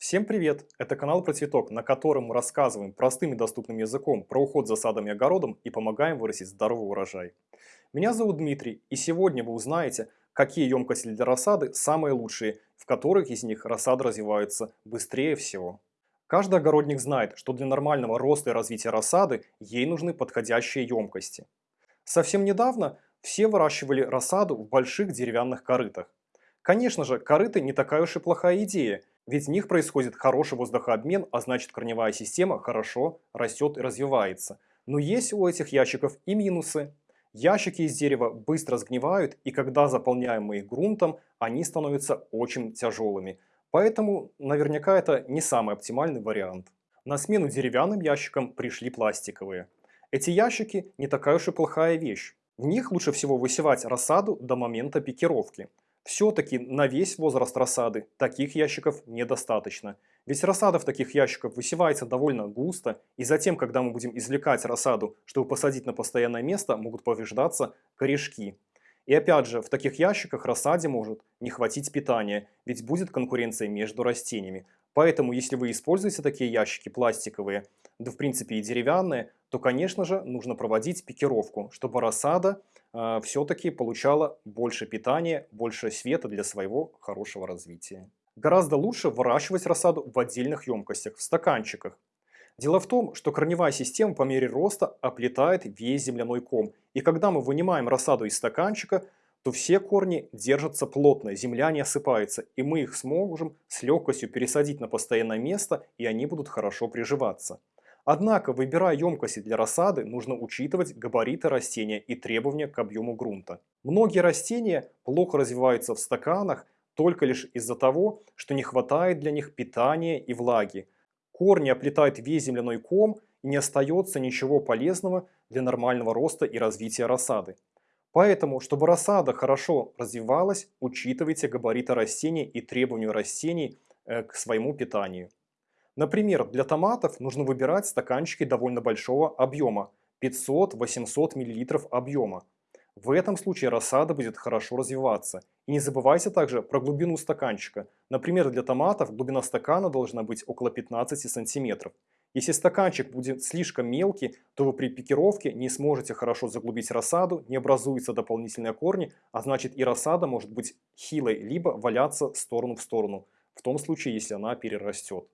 Всем привет! Это канал про цветок, на котором мы рассказываем простым и доступным языком про уход за садом и огородом и помогаем вырастить здоровый урожай. Меня зовут Дмитрий, и сегодня вы узнаете, какие емкости для рассады самые лучшие, в которых из них рассада развивается быстрее всего. Каждый огородник знает, что для нормального роста и развития рассады ей нужны подходящие емкости. Совсем недавно все выращивали рассаду в больших деревянных корытах. Конечно же, корыты не такая уж и плохая идея, ведь в них происходит хороший воздухообмен, а значит корневая система хорошо растет и развивается. Но есть у этих ящиков и минусы. Ящики из дерева быстро сгнивают, и когда заполняем мы их грунтом, они становятся очень тяжелыми. Поэтому наверняка это не самый оптимальный вариант. На смену деревянным ящикам пришли пластиковые. Эти ящики не такая уж и плохая вещь. В них лучше всего высевать рассаду до момента пикировки. Все-таки на весь возраст рассады таких ящиков недостаточно. Ведь рассада в таких ящиках высевается довольно густо, и затем, когда мы будем извлекать рассаду, чтобы посадить на постоянное место, могут повреждаться корешки. И опять же, в таких ящиках рассаде может не хватить питания, ведь будет конкуренция между растениями. Поэтому, если вы используете такие ящики пластиковые, да в принципе и деревянные, то, конечно же, нужно проводить пикировку, чтобы рассада э, все-таки получала больше питания, больше света для своего хорошего развития. Гораздо лучше выращивать рассаду в отдельных емкостях, в стаканчиках. Дело в том, что корневая система по мере роста оплетает весь земляной ком. И когда мы вынимаем рассаду из стаканчика, то все корни держатся плотно, земля не осыпается, и мы их сможем с легкостью пересадить на постоянное место, и они будут хорошо приживаться. Однако, выбирая емкости для рассады, нужно учитывать габариты растения и требования к объему грунта. Многие растения плохо развиваются в стаканах только лишь из-за того, что не хватает для них питания и влаги. Корни оплетают весь земляной ком и не остается ничего полезного для нормального роста и развития рассады. Поэтому, чтобы рассада хорошо развивалась, учитывайте габариты растения и требования растений э, к своему питанию. Например, для томатов нужно выбирать стаканчики довольно большого объема, 500-800 мл объема. В этом случае рассада будет хорошо развиваться. И не забывайте также про глубину стаканчика. Например, для томатов глубина стакана должна быть около 15 сантиметров. Если стаканчик будет слишком мелкий, то вы при пикировке не сможете хорошо заглубить рассаду, не образуются дополнительные корни, а значит и рассада может быть хилой, либо валяться сторону в сторону, в том случае, если она перерастет.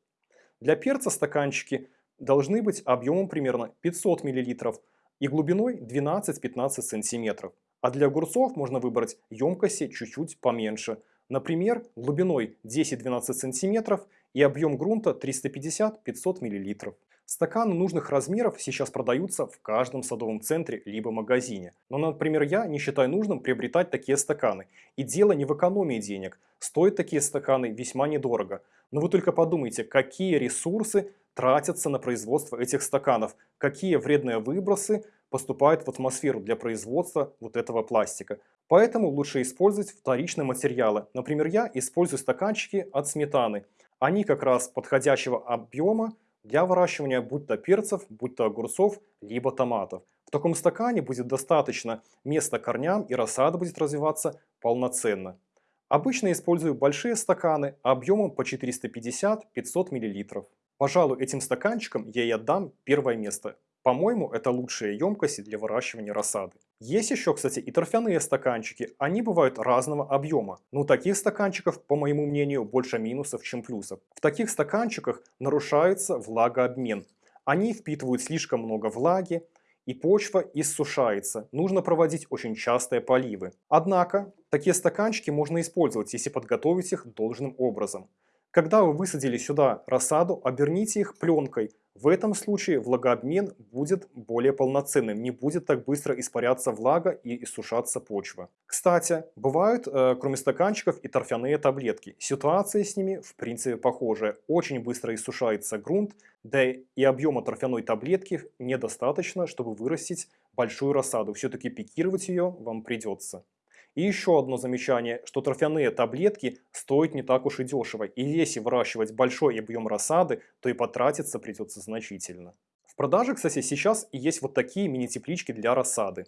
Для перца стаканчики должны быть объемом примерно 500 мл и глубиной 12-15 см. А для огурцов можно выбрать емкости чуть-чуть поменьше. Например, глубиной 10-12 см и объем грунта 350-500 мл. Стаканы нужных размеров сейчас продаются в каждом садовом центре либо магазине. Но, например, я не считаю нужным приобретать такие стаканы. И дело не в экономии денег. Стоят такие стаканы весьма недорого. Но вы только подумайте, какие ресурсы тратятся на производство этих стаканов, какие вредные выбросы поступают в атмосферу для производства вот этого пластика. Поэтому лучше использовать вторичные материалы. Например, я использую стаканчики от сметаны. Они как раз подходящего объема для выращивания будь то перцев, будь то огурцов, либо томатов. В таком стакане будет достаточно места корням и рассада будет развиваться полноценно. Обычно использую большие стаканы объемом по 450-500 мл. Пожалуй, этим стаканчиком я и отдам первое место. По-моему, это лучшие емкости для выращивания рассады. Есть еще, кстати, и торфяные стаканчики. Они бывают разного объема. Но у таких стаканчиков, по моему мнению, больше минусов, чем плюсов. В таких стаканчиках нарушается влагообмен. Они впитывают слишком много влаги, и почва иссушается. Нужно проводить очень частые поливы. Однако, такие стаканчики можно использовать, если подготовить их должным образом. Когда вы высадили сюда рассаду, оберните их пленкой. В этом случае влагообмен будет более полноценным, не будет так быстро испаряться влага и иссушаться почва. Кстати, бывают, э, кроме стаканчиков, и торфяные таблетки. Ситуация с ними в принципе похожая. Очень быстро иссушается грунт, да и объема торфяной таблетки недостаточно, чтобы вырастить большую рассаду. Все-таки пикировать ее вам придется. И еще одно замечание, что торфяные таблетки стоят не так уж и дешево. И если выращивать большой объем рассады, то и потратиться придется значительно. В продаже, кстати, сейчас есть вот такие мини-теплички для рассады.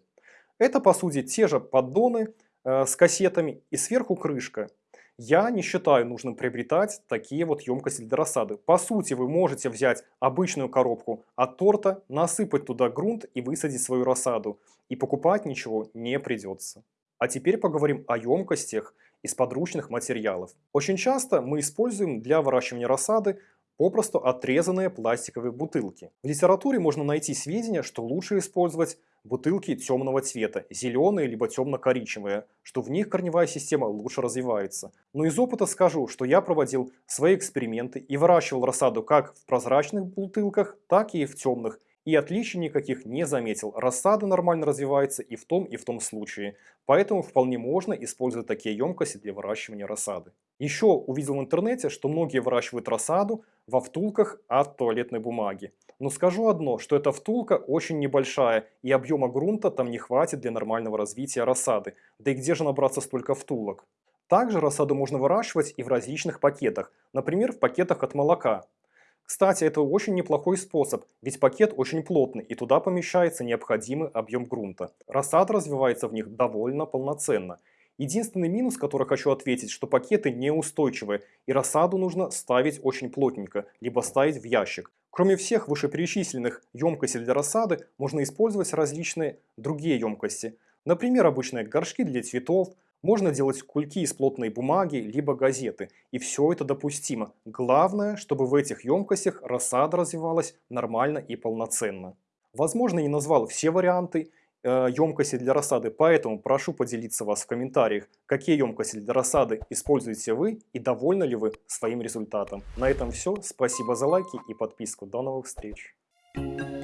Это, по сути, те же поддоны э, с кассетами и сверху крышка. Я не считаю нужным приобретать такие вот емкости для рассады. По сути, вы можете взять обычную коробку от торта, насыпать туда грунт и высадить свою рассаду. И покупать ничего не придется. А теперь поговорим о емкостях из подручных материалов. Очень часто мы используем для выращивания рассады попросту отрезанные пластиковые бутылки. В литературе можно найти сведения, что лучше использовать бутылки темного цвета, зеленые либо темно-коричневые, что в них корневая система лучше развивается. Но из опыта скажу, что я проводил свои эксперименты и выращивал рассаду как в прозрачных бутылках, так и в темных, и отличий никаких не заметил. Рассада нормально развивается и в том, и в том случае. Поэтому вполне можно использовать такие емкости для выращивания рассады. Еще увидел в интернете, что многие выращивают рассаду во втулках от туалетной бумаги. Но скажу одно, что эта втулка очень небольшая и объема грунта там не хватит для нормального развития рассады. Да и где же набраться столько втулок? Также рассаду можно выращивать и в различных пакетах, например в пакетах от молока. Кстати, это очень неплохой способ, ведь пакет очень плотный и туда помещается необходимый объем грунта. Рассада развивается в них довольно полноценно. Единственный минус, который хочу ответить, что пакеты неустойчивые и рассаду нужно ставить очень плотненько, либо ставить в ящик. Кроме всех вышеперечисленных емкостей для рассады, можно использовать различные другие емкости. Например, обычные горшки для цветов, можно делать кульки из плотной бумаги, либо газеты. И все это допустимо. Главное, чтобы в этих емкостях рассада развивалась нормально и полноценно. Возможно, не назвал все варианты э, емкости для рассады, поэтому прошу поделиться вас в комментариях, какие емкости для рассады используете вы и довольны ли вы своим результатом. На этом все. Спасибо за лайки и подписку. До новых встреч. Thank you.